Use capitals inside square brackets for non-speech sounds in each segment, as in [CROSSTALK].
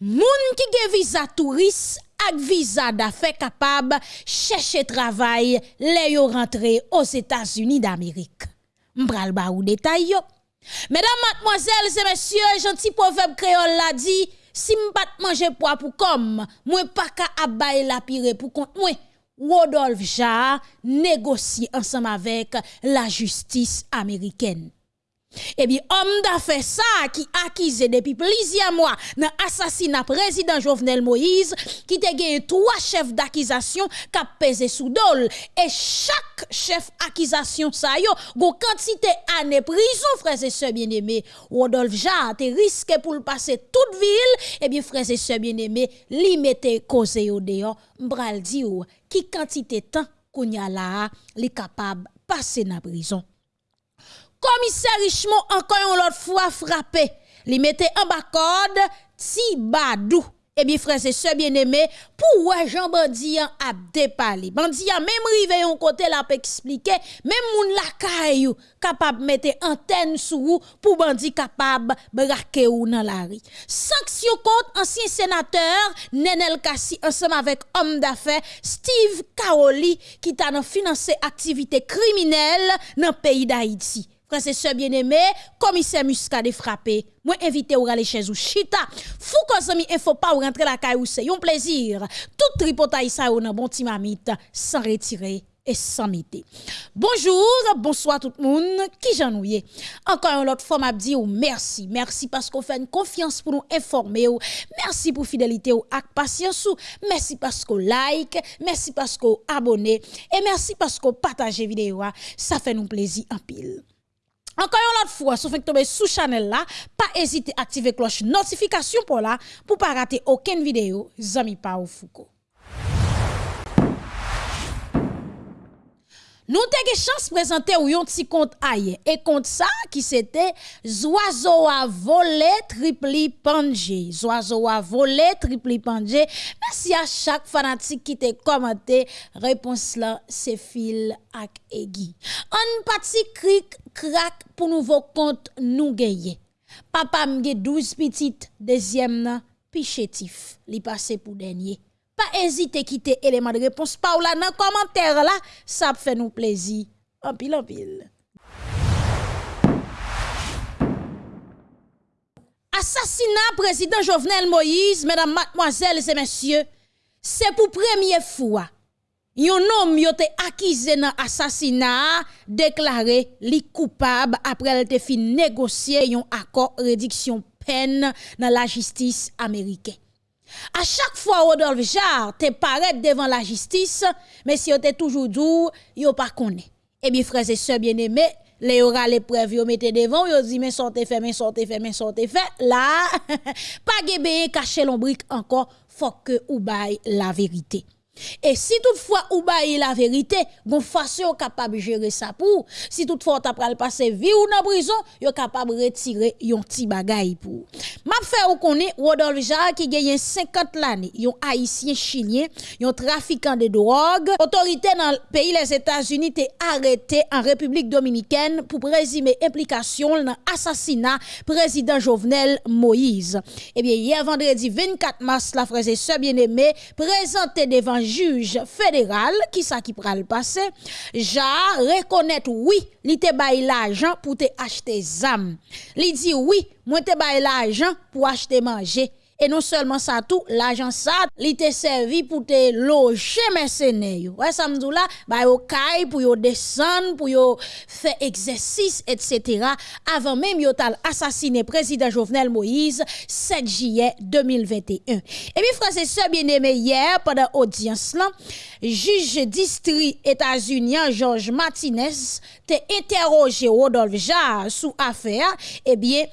Moun ki ge visa touriste ak visa d'affaires capable chercher travail les yo rentré aux États-Unis d'Amérique. M'pral ba ou détail. Mesdames, mademoiselles et messieurs, gentil proverbe créole l'a dit, si m'pat manger poids pour comme, moi pas ka abay la pire pour compte moi. Rodolphe Jarre négocie ensemble avec la justice américaine. Eh bien, homme d'affaires ça qui accusé depuis plusieurs mois dans l'assassinat président Jovenel Moïse, qui te gagné trois chefs d'accusation qui pesé sous dol. Et chaque chef d'accusation ça yo, go quantité année prison, frères et sœurs bien-aimés. Rodolphe Jarre te risque pour le passer toute ville. Eh bien, frères et sœurs bien-aimés, li mette cause yo dehors. M'bral di ou, qui quantité temps qu'on y a là, li capable passer dans prison commissaire Richemont encore une autre fois frappé. Li mette en bas corde Tibadou. Eh bien, frères et sœurs bien-aimés, pour Jean Bandian a déparlé. Bandian, même rivé yon côté là peut expliquer, même moun la caillou capable mettre antenne sous pour bandi capable braquer ou dans la rue. Sanction contre ancien sénateur Nenel Kassi ensemble avec homme d'affaires Steve Kaoli qui t'a financé activité criminelle dans le pays d'Haïti. Frère bien-aimés, commissaire Muscadet frappé. Moi invité ou aller chez ou chita. Fou ko mi info pas ou rentrer la caille ou c'est un plaisir. Tout tripotaille ça ou nan bon timamite sans retirer et sans mité. Bonjour, bonsoir tout le monde. Qui j'ennuie? Encore une autre fois, m'a ou merci. Merci parce qu'on fait une confiance pour nous informer ou. Merci pour fidélité ou ak patience ou. Merci parce qu'on like. Merci parce qu'on abonne. Et merci parce qu'on partage vidéo. Ça fait nous plaisir en pile. Encore une autre fois, si vous tomber sous channel là, pas à activer cloche notification pour là, pour pas rater aucune vidéo. Zami pa ou Foucault. Nous avons chance de présenter un petit compte e aïe. Et compte ça, qui c'était Zoiseau a volé tripli panje. Zoiseau a volé tripli panje. Merci à chaque fanatique qui t'a commenté. Réponse là, c'est fil ak egi. Un petit cric crack pour nouveau compte nous gagner. Papa m'a 12 petites, deuxième nan, pichetif. Li passé pour dernier. pas hésiter quitter élément de réponse par là dans commentaire là, ça fait nous plaisir. En pile en pile. Assassinat président Jovenel Moïse, mesdames, mademoiselles et messieurs, c'est pour première fois. Yon nom yote akize nan assassinat, deklare li coupable après el te fin négocier yon accord réduction peine nan la justice américaine. À chaque fois, Rodolphe Jarre te paraît devant la justice, mais si vous toujours dit, yo pas connaît. Eh bien, frères et sœurs bien-aimés, les aura les preuves, yo mettez devant, yo dit, mais sortez fait, mais sortez fait, mais sortez fait. Là, [LAUGHS] pas gébé cacher l'ombrique encore, faut que ou baille la vérité. Et si toutefois ou baille la vérité, bon façon capable de gérer ça pour. Si toutefois t'as pral passer vie ou dans prison, yo capable retirer yon petit bagay pour. M'a fait ou connaît Rodolphe Jarre qui gagne 50 l'année, yon haïtien chilien, yon trafiquant de drogue. Autorité dans le pays les États-Unis t'est arrêté en République dominicaine pour présumer implication dans assassinat président Jovenel Moïse. Eh bien hier vendredi 24 mars la frère et sœur bien-aimé présenté devant juge fédéral qui ça qui pral passer ja reconnaître oui li te bay l'argent pour te acheter zam. Li dit oui moi te bay l'argent pour acheter manger et non seulement ça tout, l'argent ça, te servi pour te loger mercenaires. Ouais, ça me dit là, bah yo kay pour yo descendre, pour yo faire exercice, etc. Avant même yo tal assassiné président Jovenel Moïse 7 juillet 2021. Et puis frère et sœurs bien-aimés hier pendant audience juge district États-Unis Georges Martinez te interrogé Rodolphe Jarre sous affaire, eh bien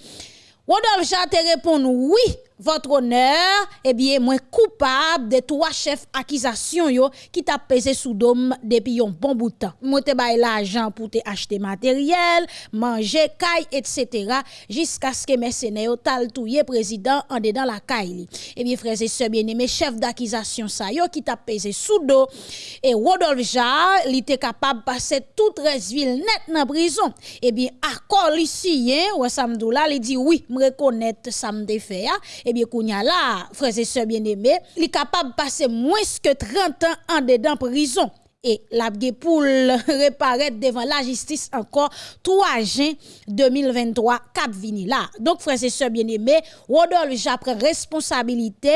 Rodolphe Jarre te répond oui votre honneur, eh bien, moi coupable de trois chefs accusation yo qui t'a pesé sous dôme depuis un bon bout de temps. Moi te bail l'argent pour te acheter matériel, manger, caille, etc. jusqu'à ce que mercenaires tal touye président en dedans la caille. Eh bien, frères et sœurs bien-aimés, chef d'accusation ça yo qui t'a pesé sous dos et Rodolphe Jarre, il était capable de passer toute ville net dans prison. Eh bien, accord ici, hein, ou samedi là, il dit oui, me reconnaître ça me fait eh bien, kounya là, frères et sœurs bien-aimés, il est capable de passer moins que 30 ans en dedans prison et la pour [LAUGHS] reparaître devant la justice encore 3 juin 2023 cap vini là. Donc frères et sœurs bien-aimés Rodolphe j'apprend responsabilité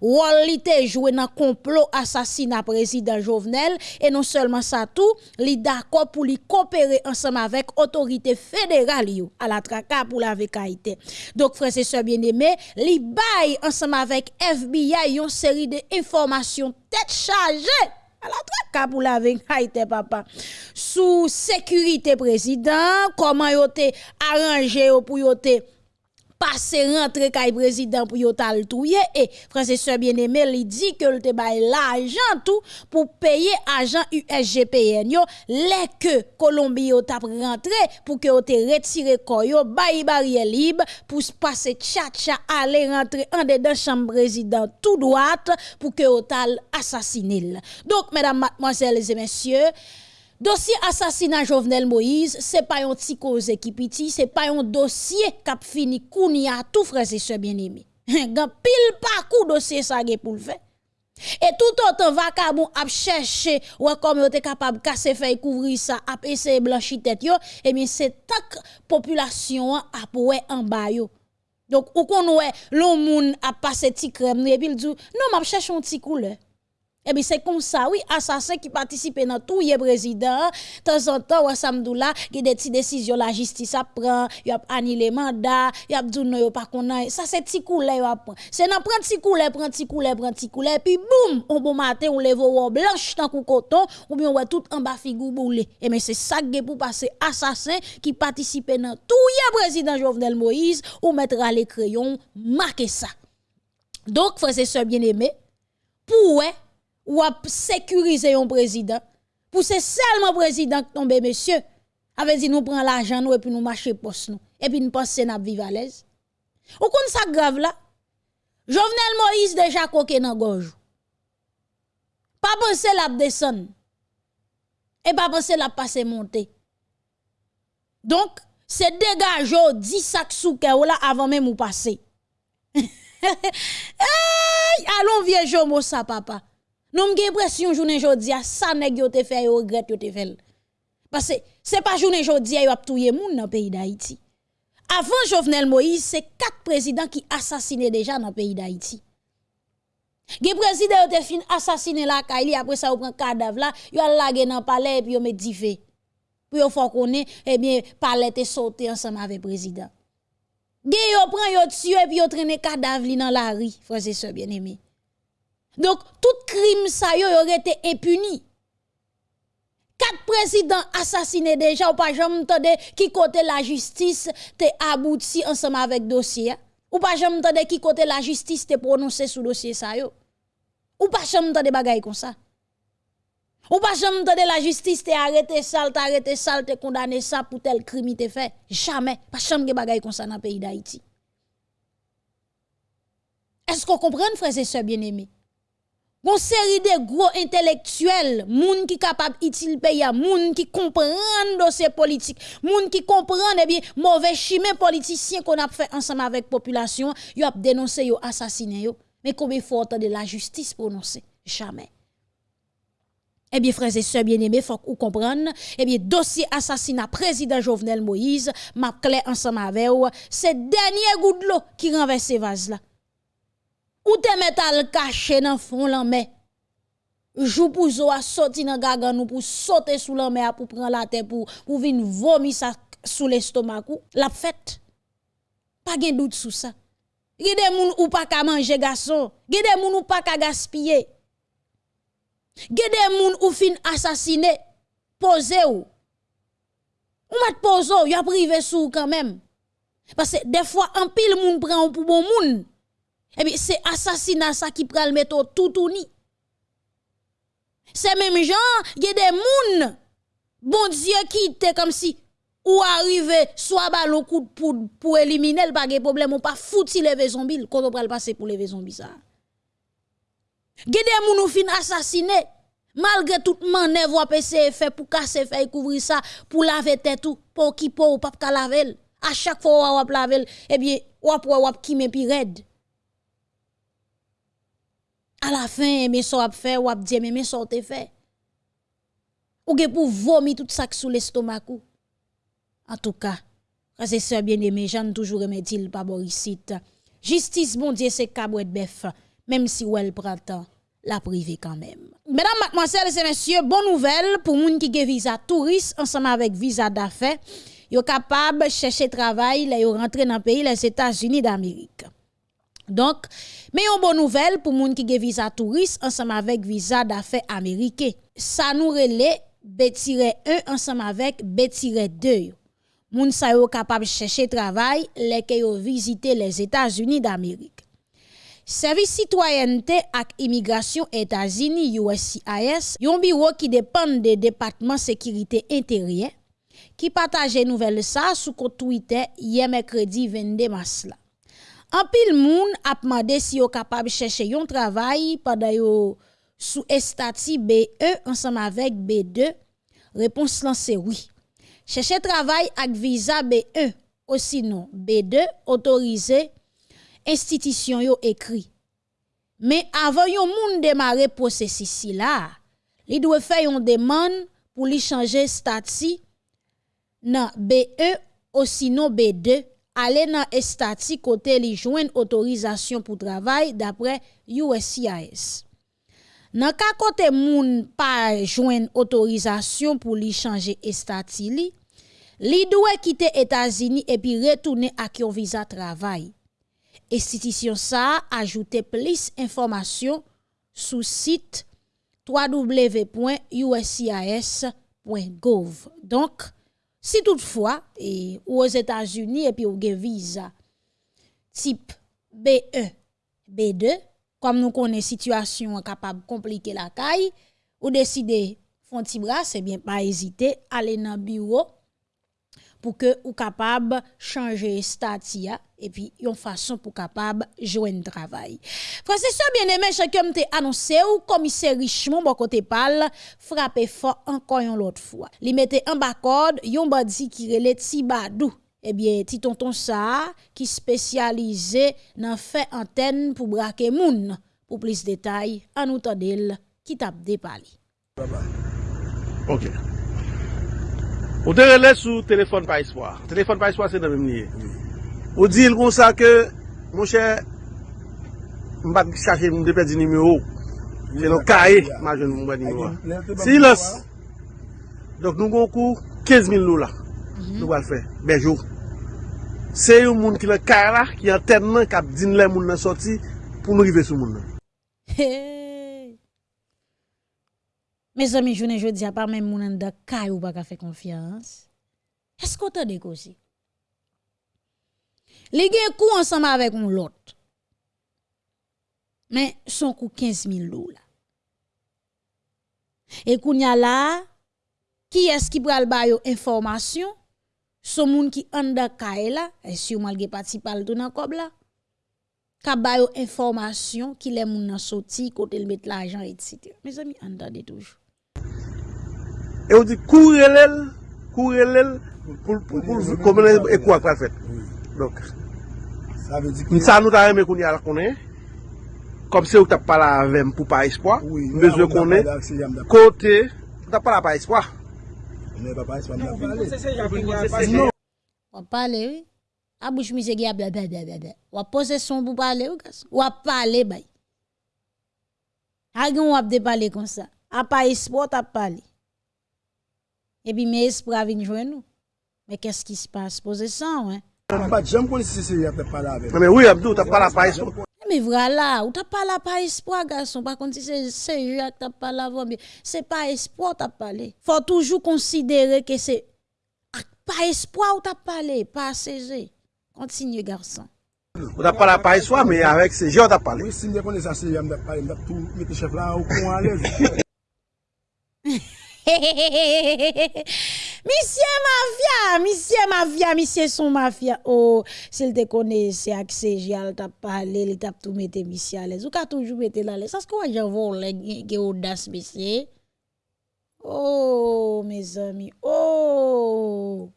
Wallite joué dans complot assassinat président Jovenel. Et non seulement ça tout li d'accord pour coopérer ensemble avec autorité fédérale à la traka pour la vécaïté. Donc frères et sœurs bien-aimés li bail ensemble avec FBI une série d'informations tête chargée la traque pour la Haïti, papa? Sous sécurité président, comment yo te arrangé pour yo te passer rentrer kay président pour yo tal touye. Et frère sœur bien-aimé il dit que te bay l'argent tout pour payer agent USGPN yo les que Colombie yo t'a rentré pour que yo te retire ko yo bay barrière libre pour passer tcha aller rentrer en dedans chambre président tout droite pour que yo tal assassiner donc mesdames mademoiselles et messieurs Dossier assassinat Jovenel Moïse, c'est pas un petit cause qui petit, c'est pas un dossier qui a fini kouni à tout frère et sœurs bien-aimés. [LAUGHS] Gan pile parcours dossier ça pour le faire. Et tout autant vacabon a cherché ou comme yo capable casser faire couvrir ça a essayer blanchir tête yo et eh bien c'est tak population a pour en bas yo. Donc ou qu'on ouais l'on moun a passé ti crème et puis il dit non m'a cherche un petit couleur. Eh bien, c'est comme ça, oui, assassin qui participe dans tout le président. De temps en temps, Wassamdoula, qui a des petites décisions, la justice a prend, il a annulé mandat, il a dit non, pas qu'on Ça, c'est petit il prend. C'est dans prend petit coulet, prend petit coulet, prend petit coulet, puis boum, on bon matin, on lève au blanche, tant qu'on coton, ou bien on voit tout en bas figure boule. Eh mais c'est ça qui pour passer assassin qui participe dans tout le président Jovenel Moïse, ou mettre à les crayons, marquer ça. Donc, frères et sœurs bien-aimés, pour ou à sécuriser un président. Pour c'est seulement président qui tombe, monsieur. Avec dit nous prenons l'argent nous et puis nous marcher poste nous. Et puis nous pensons à vivre à l'aise. Ou qu'on ça grave là? Jovenel Moïse déjà coqué dans gorge. Pas penser la descendre. Et pas penser la passer monter. Donc, c'est dégager 10 sacs sous là avant même ou passer. [LAUGHS] hey, allons vieux mot ça papa. Nous avons l'impression journée aujourd'hui, ça nèg yo te fait yo regret yo te. Parce que c'est pas journée aujourd'hui yo a touyer moun dans le pays d'Haïti. Avant Jovenel Moïse, c'est quatre présidents qui assassinaient déjà dans le pays d'Haïti. Gen président yo te fin la Kaili après ça yo prend cadavre là, yo a lagé dans palais et puis yo met fait. Pour yo faut connait eh bien palais te sauté ensemble avec président. Gen yo prend yo tué et puis yo traîner cadavre dans la rue, frères et sœurs bien-aimés. Donc, tout crime ça y aurait été impuni. Quatre présidents assassinés déjà, ou pas jamais entendu qui côté la justice te abouti ensemble avec dossier. Ou pas jamais entendu qui côté la justice te prononcé sous dossier ça yo. Ou pas jamais entendu bagay comme ça. Ou pas jamais entendu la justice te arrêté ça, te arrêté ça, te condamné ça pour tel crime te fait. Jamais. Pas jamais bagay comme ça dans le pays d'Haïti. Est-ce qu'on comprend, frères et sœurs bien-aimés? Gon série de gros intellectuels, moun qui capable utile pays, moun qui comprennent dossier politique, moun qui comprennent eh bien mauvais chemin politicien qu'on a fait ensemble avec population, yo a dénoncé yo assassiné yo. Mais combien faut de la justice prononcer? Jamais. Eh bien, frères et sœurs bien-aimés, faut vous compreniez, eh bien, dossier assassinat président Jovenel Moïse, m'a clair ensemble avec vous, c'est dernier goût de l'eau qui renverse ces vases là. Ou te métal caché dans fond la mer. Jou pour zo a sorti dans gagan nous pour sauter sous la mer pour prendre la terre pour pour venir vomir ça sous l'estomac la fête. Pas gen doute sous ça. Gede moun ou pas ka manger garçon, gede moun ou pas ka gaspiller. Gede moun ou fin assassiner, posé ou. Ou mat pozo, y a privé sous quand même. Parce que des fois un pile moun prend pour bon moun. Eh bien, c'est assassinat ça qui prend le mettre tout ou ni. C'est même gens, il y a des moun, bon Dieu qui était comme si, ou arrive, soit ballon coup de poudre pour éliminer le de problème, ou pas fouti lever zombie, quand on le passer pour lever zombie ça. Il y a des moun ou fin assassiné, malgré toute manœuvre ou fait pour casser, faire couvrir ça, pour laver tête tout, pour qui pour ou pas laver. À chaque fois ou laver, eh bien, ou ou qui me pi raide. À la fin, mais ça a fait, ou a dit, mais ça a fait. Ou que pour vomir tout ça sous l'estomac. En tout cas, c'est ça bien aimé, j'en toujours remettre pas Borisite. Justice, bon Dieu, c'est cabouet bœuf, même si ou elle la privé quand même. Mesdames, mademoiselles et messieurs, bonne nouvelle pour moun qui ont visa touriste ensemble avec visa d'affaires. Yo capable chercher travail, là yo rentrer dans le pays les États-Unis d'Amérique. Donk, me yon bon nouvel pou moun ki ge viza turist ansam avek viza dafe Amerike. Sa nou rele B-1 ansam avek B-2 yo. Moun sa yo kapab chèche travay leke yo vizite les Etats-Unis d'Amerik. Servis Citoyente ak Immigrasyon Etats-Unis USCIS yon biro ki depan de Depatman Sekirite Interien ki pataje nouvel sa sou kontouite ye mekredi 22 mas la. An pil moun ap mande si yo kapab chèche yon travay paday yo sou estati BE ansam avek B2, repons lan se oui. Chèche travay ak visa BE, osinon B2, otorize, institisyon yo ekri. Men avan yon moun demare posesi si la, li dwe fè yon deman pou li chanje stati nan BE osinon B2 ale nan estati kote li jwen otorizasyon pou travay dapre USCIS. Nan ka kote moun pa jwen otorizasyon pou li chanje estati li, li dwe kite Etazini epi retoune ak yon viza travay. Estitisyon sa ajoute plis informasyon sou sit www.uscis.gov. Donk, si toutefois, et, aux États-Unis et puis ou avez visa type B1, B2, comme nous connaissons situation capable de compliquer la caille, ou décidez font bras, c'est bien pas hésiter aller dans le bureau pour que ou capable changer statut et puis une façon pour capable joindre un travail. Frère c'est ça bien aimé, chacun te annoncé ou commissaire Richemont bon côté parle frappé fort encore une autre fois. Li mette en bas code yon bandi qui relait Tibadou eh bien, ti tonton ça, qui spécialisé dans fait antenne pour braquer moun. Pour plus de détails, à nous d'elle qui tape des palis. Ok. Ou te relè sou téléphone par espoir. Téléphone par espoir, c'est dans le même Ou di l kon sa ke, moun chè, mbat chache moun depè di nime ou. Se nou kae, majoun moun bè nime ou. Si los, dok nou kon kou 15.000 lola. Mhm. Nou wal fè, bejou. Se yon moun ki le kae la, ki an ten nan kap din le moun nan soti, pou nou rive sou moun nan. Hey! Me zami jounen jodi apar men moun an da kae ou baka fè konfians. Esko te dek osi? Li gen kou ensemble avec un l'autre. Mais son coût 15 000 dollars. Et kounya là, qui est-ce qui pral ba yo information? Son moun ki anda kae la, et sûrement si ge pati pal tout nan kob la. Ka ba yo information ki le moun nan soti kote l met l'argent etc. Mes amis, entendez toujours. Et on dit courez l'el, courez l'el pour pour pour, pour, pour, pour, pour, pour, pour, pour, pour, Msa nou ta reme kouni al konen, kom se ou tap pala avem pou pa espoi, bezwe konen, kote, tap pala pa espoi. Wap pale ou, abouch mi se ge a blablabla, wap pose son pou pale ou, wap pale bay. Agen wap de pale kon sa, a pa espoi tap pale. Ebi me espoi avin jwen nou, me kes ki se passe, pose san wè. J'aime qu'on si c'est a parler avec. Mais oui, Abdou, t'as pas la pas espoir. Mais voilà, ou t'as pas la pas espoir, garçon. Par contre, si c'est c'est Jacques t'as pas la voix, c'est pas espoir t'as parlé. Faut toujours considérer que c'est pas espoir ou t'as parlé, pas saisi. Continue, garçon. On t'a pas la pas espoir, mais avec ces gens, t'as parlé. Oui, si je connais ça, c'est j'aime parler, tout mettre chef là au coin à [LAUGHS] [LAUGHS] Monsieur mafia, monsieur mafia, monsieur son mafia. Oh, s'il te connaît, c'est accès, j'ai t'a parlé, il t'a tout mettre monsieur à l'aise. Ou ka toujours mettre là l'aise. Ça ce que j'en vois qui audace monsieur? Oh, mes amis. Oh.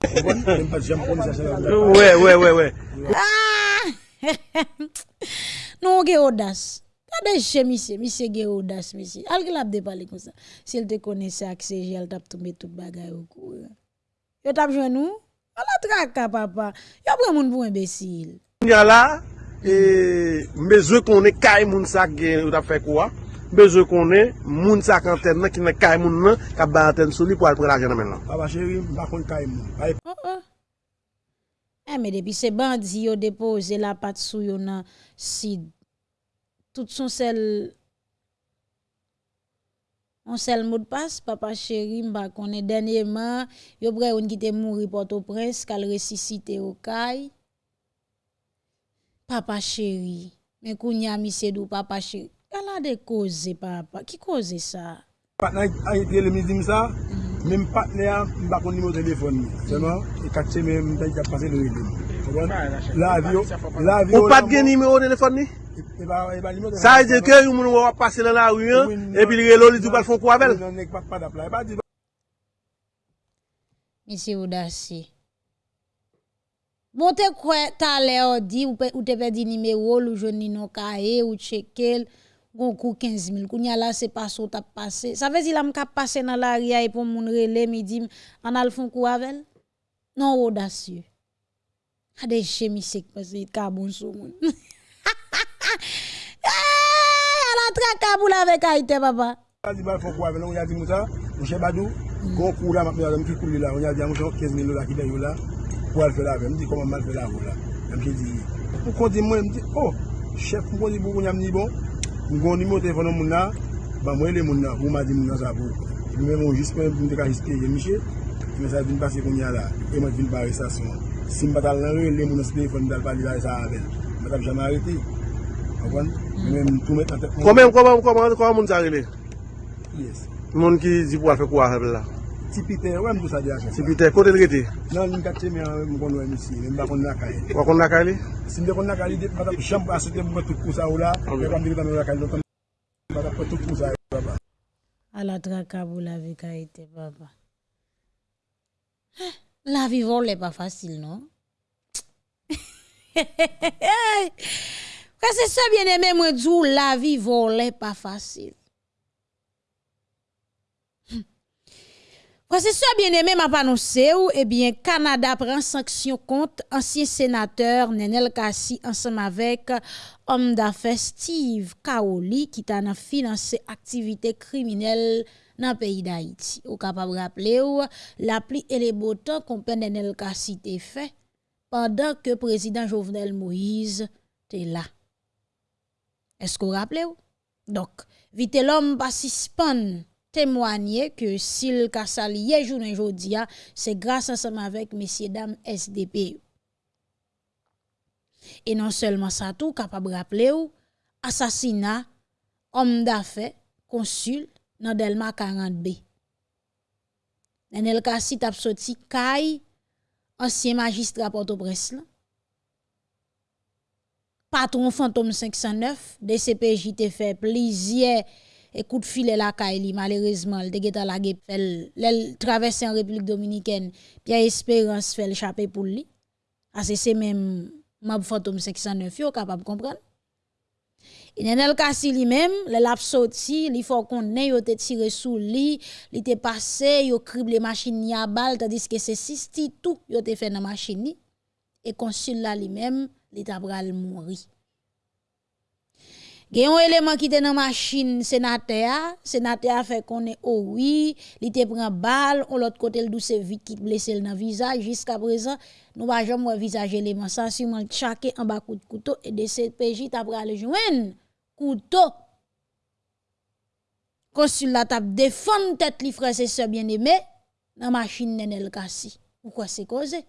Ouais, ouais, ouais, ouais. Ah! [LAUGHS] non, que audace. Tade che misye, misye ge odas misye. Al ki lap de pale kon sa. Si el te kone se akse, jel tap tombe tout bagay ou kou. Yo tap jwen nou, ala traka papa. Yo pre moun pou imbesil. Nya la, mbeze konen kay moun sak gen ou tap fe kwa. Mbeze konen moun sak anten nan ki nan kay moun nan, ka ba anten soli pou al pre la gen nan men nan. Aba cheri, mba kon kay moun. Oh oh. Eh, e me depi se bandi yo depoze la pat sou yo nan sid. tout son sel on sel mot de passe papa chéri m'a connaît dernièrement yo près on qui mouri Port-au-Prince qu'al ressuscité au caille papa chéri mais kounya mi c'est papa chéri. Elle a des causes papa qui cause ça Patna a été le midi ça même partenaire m'a pas numéro téléphone seulement et quatre semaines m'a passé le régime Bon. Bon. Bon. Ou pat gen nime ou telefon ni? Sa e de ke yon moun wap pase lan la ouyen epi li relo li tou pal fon kwa bel? Misi ou dasi. Bon te kwen tale ou di ou te pe di nime ou lou jouni non kae ou chekel gon kou 15 000. Kou nya la se paso tap pase. Sa vezi la m kap pase nan la ria e pou moun rele mi di an al fon kwa bel? Non ou dasi. A de chemisek pase it kaboun sou moun. [LAUGHS] Eh, a la tra kaboun avek a ite papa. A di bal fok wave la, ou ya di mouta, ou che badou, kon kou la map la, mou ki kou li la, ou ya di a mouta 15 mil lola ki den yo la, pou al fe la ve, mou di koman mal fe la vou la. Mou ki di, mou konti mwen, mou di, oh, chef mou konti pou kon yam ni bon, mou kon ni mou telefonon moun la, ba mwen le moun la, ou ma di moun la sa pou. Mwen moun jispe, mwen deka jispe, mwen che, mwen sa vin pase kon ya la, e mwen vin bare sa son. si m batal nan re, le moun espere kon dal pali la e sa avel. M batal jame arete. Akon? Mwen tou met an tek moun. Koman, koman, koman, koman moun sa rele? Yes. Moun ki di pou al fe kwa avel la? Tipite, wè m pou sa di a chan. Tipite, kote l rete? Nan, m kache men m kon wè m si, m bakon lakay. Wakon lakay li? Si m bakon lakay li, de batal jame asote m batou kousa ou la, m batal lakay nan lakay, m batal batou kousa ou la. A la tra kabou la vika ite, baba. He! La vie volée pas facile, non? Quand c'est ça bien aimé, moi dis la vie volée pas facile. Quand c'est ça bien aimé, m'a annoncé ou, eh bien, Canada prend sanction contre ancien sénateur Nenel Kassi ensemble avec homme d'affaires Steve Kaoli qui t'a financé activité criminelle dans le pays d'Haïti. Ou capable de rappeler ou la pluie et les beaux temps qu'on Nenel te fait pendant que président Jovenel Moïse était là. Est-ce que vous rappelez ou? Donc, vite l'homme pas suspend témoigner que s'il ka salié journée jodia, c'est grâce ensemble avec messieurs dames SDP. Et non seulement ça tout capable rappeler ou assassinat homme d'affaires consul dans Delma 40B. Nenel Kassi tap sorti kay ancien magistrat Port-au-Prince. Patron fantôme 509 DCPJ te fait plaisir et coup de filet la Kaili, malheureusement, le te la gep fel, l'el traverse en République Dominicaine, Pierre Espérance fait échapper pour lui. Ah, c'est même mab fantôme 609 yo capable comprendre. Inenel kasi li mem, le lap soti, li fò konnen yo te tire sou li, li te pase, yo krible machin ni a bal, tadis ke se sisti tou yo te fè nan machin ni, e konsil la li mem, li tabral mounri. Gen yon eleman ki te nan machin senatea, senatea fè konen owi, oh li te pren bal, on lot kote l dou se vit ki te blese l nan vizaj, jiska prezan nou ba jom wè vizaj eleman, sa si man chake an bakout koutou, e de se peji tabral jwen, couteau. Consul la tête li frère et sœur bien-aimé dans machine Nenel Kassi. Pourquoi c'est causé?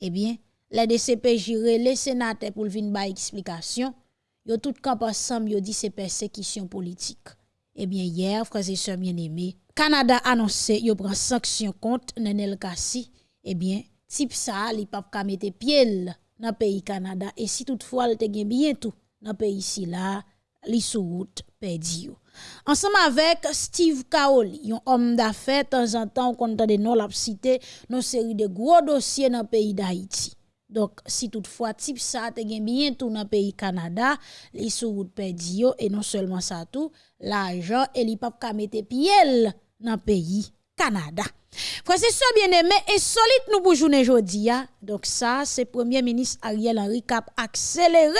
Eh bien, les DCPJ relé sénateur pour venir ba explication yo tout camp ensemble yo dit c'est persécution politique. Eh bien hier frères et sœurs bien-aimés, Canada annoncé yo prend sanction contre Nenel Kassi. Eh bien type ça li pas ka mette pied dans pays Canada et si toutefois il te bien tout dans pays ici là, li sous route perdu yo. Ensemble avec Steve Kaoli, un homme d'affaires, de temps en temps, on compte de non l'a cité, nos série de gros dossiers dans le pays d'Haïti. Donc, si toutefois, type ça, te gen bien tout dans le pays Canada, les sous yo, et non seulement ça tout, l'argent, et li pap ka mette piel dans le pays Canada. Frère, c'est ça bien aimé, et solide nous pour journée. Donc, ça, c'est Premier ministre Ariel Henry cap accéléré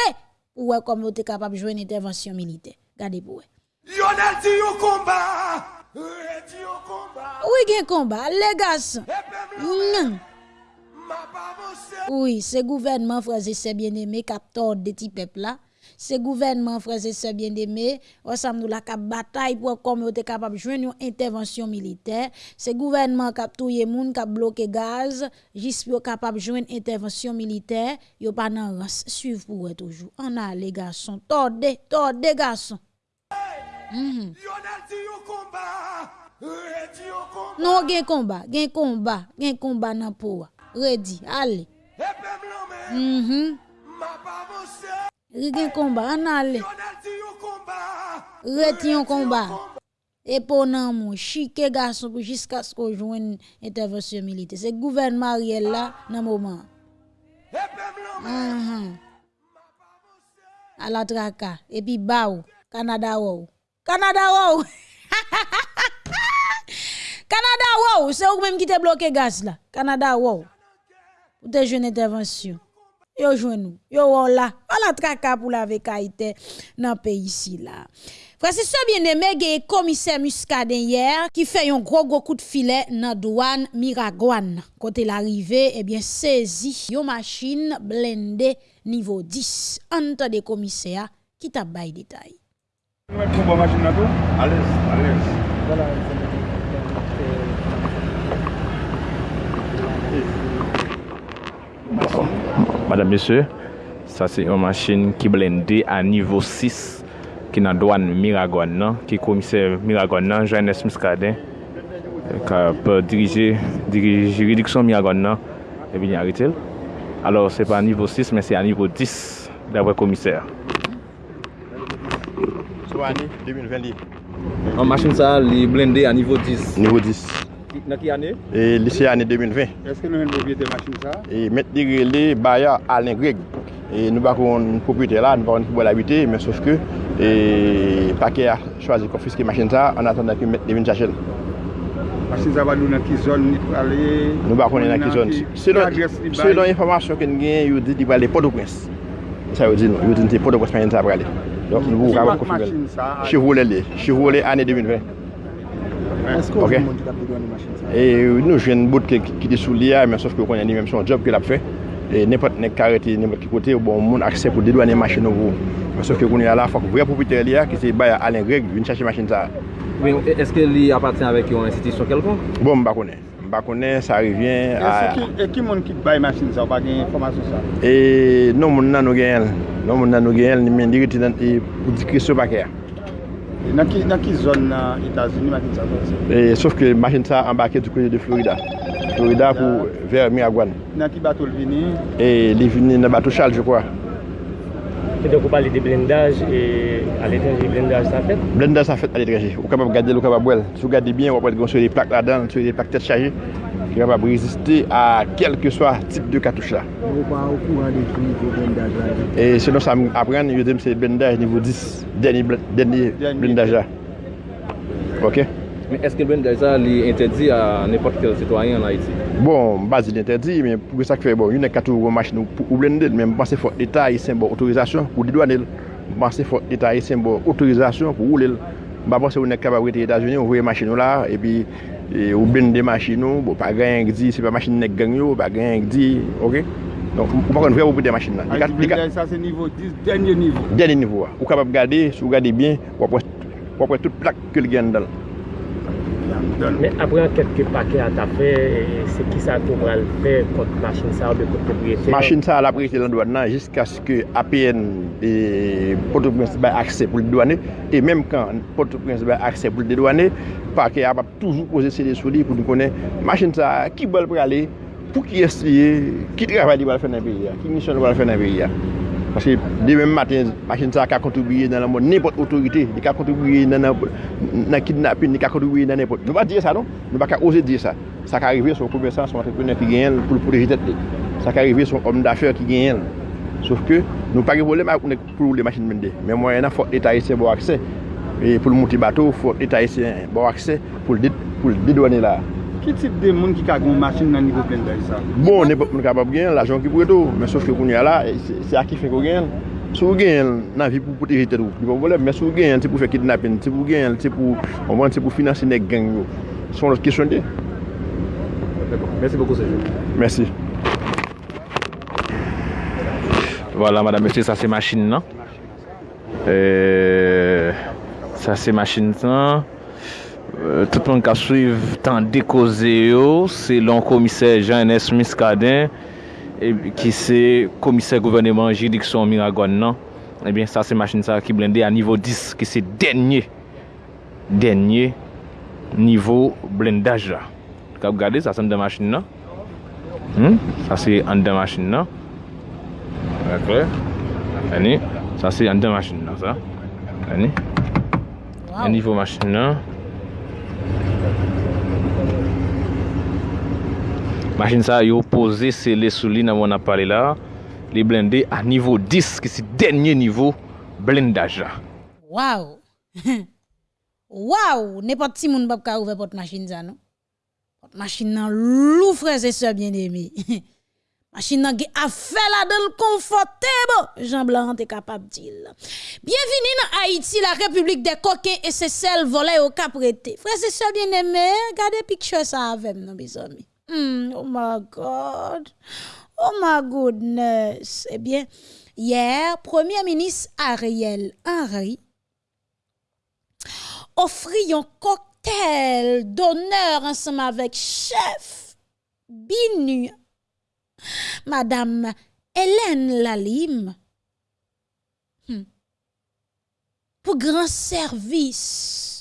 pour voir comment vous capable de jouer une intervention militaire. Regardez pour vous. Lionel dit au combat, Oui, gen combat, les gars. Oui, ce gouvernement, frères et sœurs bien-aimés, qui a tort de petits peuples là. se gouvernement frères et sœurs bien-aimés ensemble nous la cap bataille pour comme était capable joindre une intervention militaire, c'est gouvernement cap touyer moun cap bloquer gaz, juste pour capable joindre intervention militaire, yo pas nan rance suivre pour toujours. On a les garçons, tordé tordé garçons. Mm -hmm. Non gen combat, gen combat, gen combat nan poa. Ready, allez. Mm -hmm. Rigen komba, an ale. Reti yon komba. Eponan moun, chike gason pou jiska sko jwen intervensyon milite. Se gouvernement riel la nan mouman. Anhan. Ala traka. Epi ba ou. Kanada ou. Kanada ou. [LAUGHS] Kanada ou. Se ou mèm ki te bloke gas la. Kanada ou. Ou te jwen intervensyon. Yo nous. Yo wow là. À la traka pour la vekaïté dans pays ici là. Frère, c'est ça bien aimé, il commissaire Muscadet hier qui fait un gros gros coup de filet dans douane Miragouane. Côté l'arrivée, eh bien saisi une machine blindée niveau 10. Entre des commissaires qui t'a bail détail. Madame, Monsieur, sa se yon machin ki blende a nivou 6 ki nan doan Miragon nan, ki komise Miragon nan, Johannes Miskaden, ka euh, pe dirije, dirije ridiksyon Miragon eh nan, e bin yaritel. Alors, se pa nivou 6, men se a nivou 10 davre komise. So, ane, 2020 li. An machin sa li blende a nivou 10. Nivou 10. Nan ki ane? E lise ane 2020. Eske nou men propriété machin sa? E met dire li baya Alain greg. E nou bakon propriété la, nou bakon pou bol habite, men sauf ke e pake a chwazi konfiske machin sa an atan da ki met devin chachel. Machin sa ba nou nan ki zon ni pou ale? Nou bakon nan ki zon. Se don informasyon ken gen, yo di di ba le Port-au-Prince. Sa yo di nou, yo di ni te Port-au-Prince machin sa pou ale. Don nou bakon konfiske. Chevrolet li, Chevrolet ane 2020. Esko ou moun ki tap bedwa nan machin sa? E Nou jwen bout ki te sou liya, men sof ki konnen ni menm son job ki l fe. E nepot nek karete, nepot ki kote, ou bon moun akse pou dedwa nan machin nou vou. Men sof ki konnen ala fok vre popiter liya ki se bay alen greg, vin chache machin sa. Eske li apaten avek yon institisyon kelkon? Bon, mba konen. Mba konen, sa revyen a... E ki moun ki bay masin sa ou pa gen informasyon sa? E, nou moun nan nou gen el. Nou moun nan nou gen el, ni men diri ti dan pou dikri sou bakè ya. Nan ki, nan ki zon nan Etats-Unis, euh, Makin sa kon se? E, sof ke Makin sa ambake du kote de Florida. Florida pou ver Miragwan. Nan ki batou l vini? E, li vini nan batou Charles, je kwa. E, donk ou pali de blendaj, e, al etranje, blendaj sa fet? Blendaj sa fet al etranje. Ou kapap gade l, ou kapap bwel. Sou gade bien, wapwet gonsye de plak la dan, sou de plak tet chaje. ki kapab reziste a kelke swa tip de katouche la. Ou pa ou kouran de ki nivou blindaj la? E selon nou sa apren, yo dem se blindaj nivou 10, denye blindaj la. Ok? Men eske blindaj la li interdi a nepot ke sitwayen la iti? Bon, bazi li interdi, men pou sa ki fe bon, yon e katou ou machin ou blindel, men mpase fok l'Etat sen bo otorizasyon pou didwanel, mpase fok l'Etat sen bo otorizasyon pou oulel, mpase ou ne kapab wete Etasuni, ou vwe machin ou la, e pi... e, ou blende machin nou, bo pa gen yon di, se pa machin nek gen yo, pa gen yon di, ok? Don, ou pa kon vre ou pou de machin nan. A di blende sa se nivou 10, denye nivou. Denye nivou a. Ou kapap gade, sou gade bien, wapwe tout plak ke l gen dal. don. Men apren kelke pake an ta fe, se ki sa tou pral fe kont machin sa ou de kote propriété? Machin sa la propriété lan douane nan, jisk aske APN Port-au-Prince bay akse pou le douane, e menm kan Port-au-Prince bay akse pou le douane, pake ap ap toujou pose se de souli pou nou konen machin sa ki bol prale, pou ki esliye, ki travay di bal fè nan peyi ya, ki misyon di bal fè nan peyi ya. Paske de men maten, machin sa ka kontribuye nan la moun nepot otorite, di ka kontribuye nan kidnapin, di ka kontribuye nan nepot. Nou ba diye sa non? Nou ba ka ose diye sa. Sa ka arrive son komersan, son entrepreneur ki genyen pou l'proteje tet li. Sa ka arrive son om d'acheur ki genyen. Sof ke nou pa ge volem ak ou nek pou le machin mende. Men mwen yana fote l'Etat ese bo akse. E pou l'monti bato, fote l'Etat ese bo akse pou l'didwane la. Ki tip de moun ki ka goun masin nan nivou plen da yisa? Bon, ne pot moun kapap gen, la jan ki pou eto. Men sof ke koun ya la, se a ki fe kou gen. Sou gen nan vi pou pote jete dou. Di pou volem, men sou gen, se pou fe kidnapping, se pou gen, se pou, anvan, se pou finanse nek gen yo. Son lot kesyon de. Mersi beaucoup, Sergio. Mersi. Voilà, madame, monsieur, ça sa se machin nan. Sa euh, se machin nan. Euh, tout moun ka suiv tan dekoze yo, se lon komise Jean-Nes Miskaden, e, ki se komise gouvernement jiriksyon Miragon eh nan, ebyen sa se machin sa ki blende a nivou 10, ki se denye, denye nivou blendaj la. Kap gade, sa se an de machin nan. Hmm? Sa se an de machin nan. Akle, ane, sa se an de machin nan sa. Ane, an nivou machin nan. Machine ça, yo posé c'est les souliers dans mon appareil là. Les blindés à niveau 10, qui c'est dernier niveau blindage. Waouh! [LAUGHS] Waouh! N'importe qui moun pas ouvrir porte machine ça non? Porte machine nan lou frères et sœurs bien-aimés. [LAUGHS] Machine nan a fait la donne confortable. Jean Blanc est capable de dire. Bienvenue dans Haïti, la République des coquins et ses sels volés au caprété. Frères et sœurs bien-aimés, regardez picture ça avec nous, mes amis. Hmm, oh my God. Oh my goodness. Eh bien, hier, Premier ministre Ariel Henry offrit un cocktail d'honneur ensemble avec chef Binu Madame Hélène Lalim hmm. pour grand service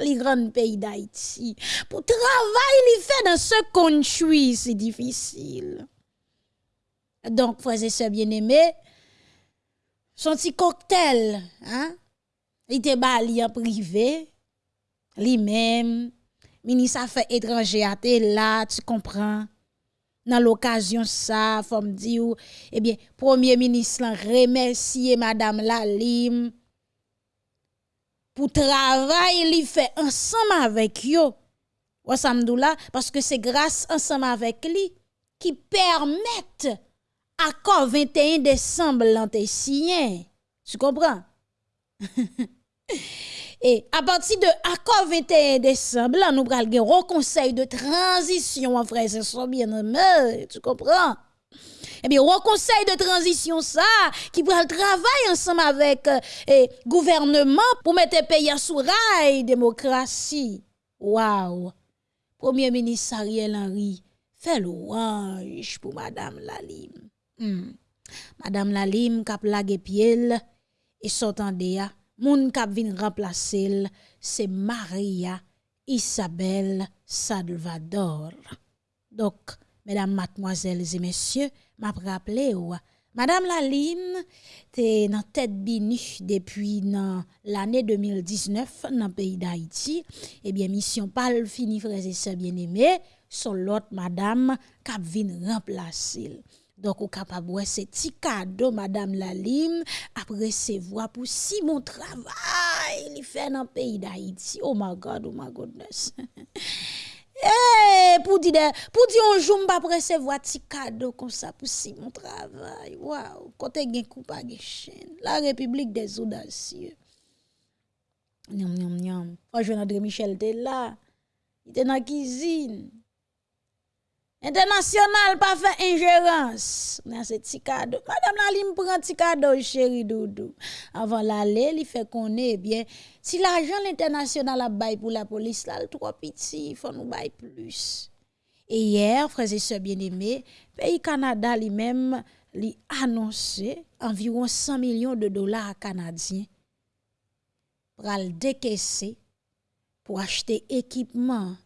les grands pays d'Haïti. Pour travail il fait dans ce country c'est difficile. Donc frères et sœurs bien-aimés son petit cocktail hein il était bali en privé. Lui-même ministre affaires étrangères là tu comprends. Dans l'occasion ça faut me dire eh bien premier ministre remercier madame Lalim pour travail li fait ensemble avec yo. Ouasamdoula, parce que c'est grâce ensemble avec lui qui permettent accord 21 décembre l'anté Tu comprends? [LAUGHS] E, et à partir de accord 21 décembre, là, nous prenons un conseil de transition en frères et bien aimé Tu comprends? Eh bien, un conseil de transition, ça, qui va travailler ensemble avec le euh, gouvernement pour mettre le pays sous rail démocratie. Waouh! Premier ministre Ariel Henry, fait louange pour Madame Lalim. Hmm. Madame Lalim, cap la pied et s'entendait Moun kap vin remplacer c'est Maria Isabelle Salvador. Donc, mesdames, mademoiselles et messieurs, m'a rappelé ou Madame Laline t'es dans tête binu depuis l'année 2019 dans le pays d'Haïti. Eh bien, mission pas fini, frères et sœurs bien-aimés, son l'autre madame kap vin remplacer. Donc, au capable de ce petit cadeau, Madame Lalim, après recevoir pour si mon travail, il fait dans le pays d'Haïti. Oh my God, oh my goodness. [LAUGHS] Eh, pour dire, pour dire un jour, pas recevoir petit cadeau comme ça pour si mon travail. Waouh, côté gen coup pas chaîne. La République des audacieux. Nyam, nyam, nyam. Franchement, André Michel était là. Il était dans la cuisine. International pas fait ingérence. Dans ce petit cadeau. Madame Lalim prend petit cadeau, chéri Doudou. Avant l'aller, il fait qu'on est bien. Si l'argent international a bail pour la police, là, trop petit, il faut nous bail plus. Et hier, frères et sœurs bien-aimés, pays Canada lui-même, lui annoncé environ 100 millions de dollars canadiens pour le décaisser pour acheter équipement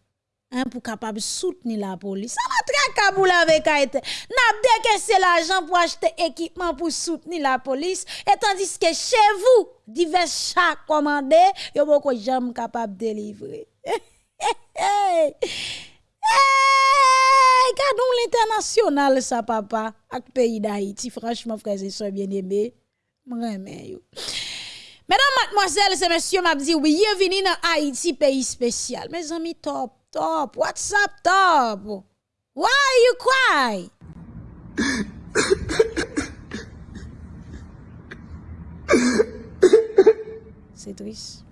hein, pour capable soutenir la police. Ça va très Kaboul avec Haïti. N'a c'est l'argent pour acheter équipement pour soutenir la police et tandis que chez vous divers chats commandés, yo beaucoup jamais capable de délivrer. Hey, l'international national ça papa ak pays d'Haïti franchement frères et sœurs bien-aimés m'aimer yo Mesdames, mademoiselles et messieurs, m'a dit oui, bienvenue dans Haïti pays spécial. Mes amis top top, what's up top? Why you cry? C'est triste.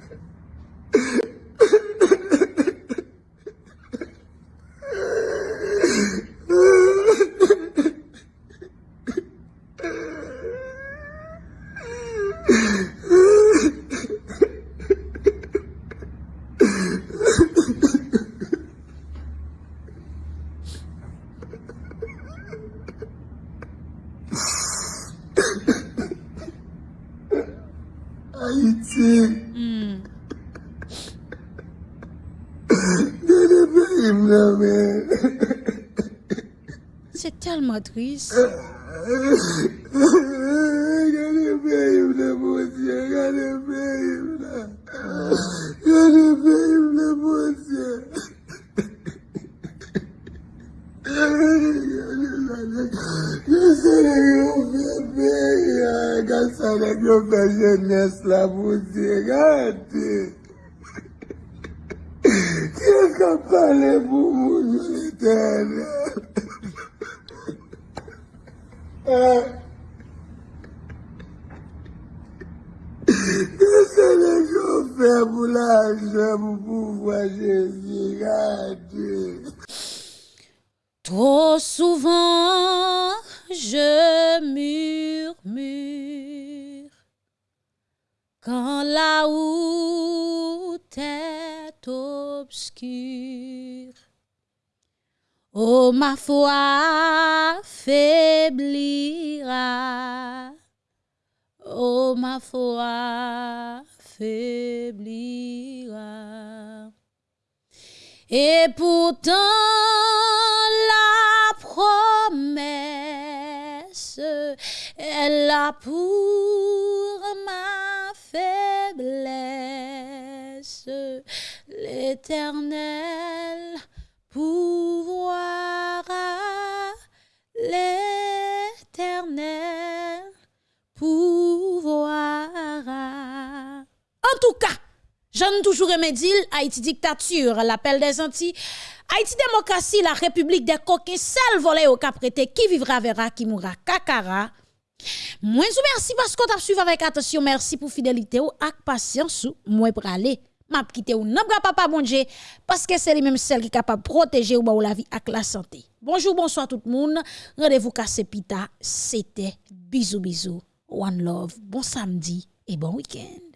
telman tris. Gade peyim la bonsye, gade peyim la. Gade peyim la bonsye. Gase la yo fe peyya, gase la yo fe jenes la bonsye, gade. Kye ka pale pou moun yo liten la. Trop souvent, je murmure quand la route est obscure. Oh, ma foi faiblira. Oh, ma foi faiblira. Et pourtant, la promesse est là pour ma faiblesse. L'éternel J'en toujours aimé dire Haïti dictature, l'appel des Antilles. Haïti démocratie, la république des coquins, seul volé au caprété, qui vivra verra, qui mourra kakara. Moi, vous merci parce qu'on t'a suivi avec attention. Merci pour fidélité ou patience ou moi aller. M'a quitté ou n'a papa bon Dieu parce que c'est lui même celle qui est capable de protéger ou ou la vie ak la santé. Bonjour, bonsoir tout le monde. Rendez-vous cassé pita. C'était bisous bisous. One love. Bon samedi et bon week-end.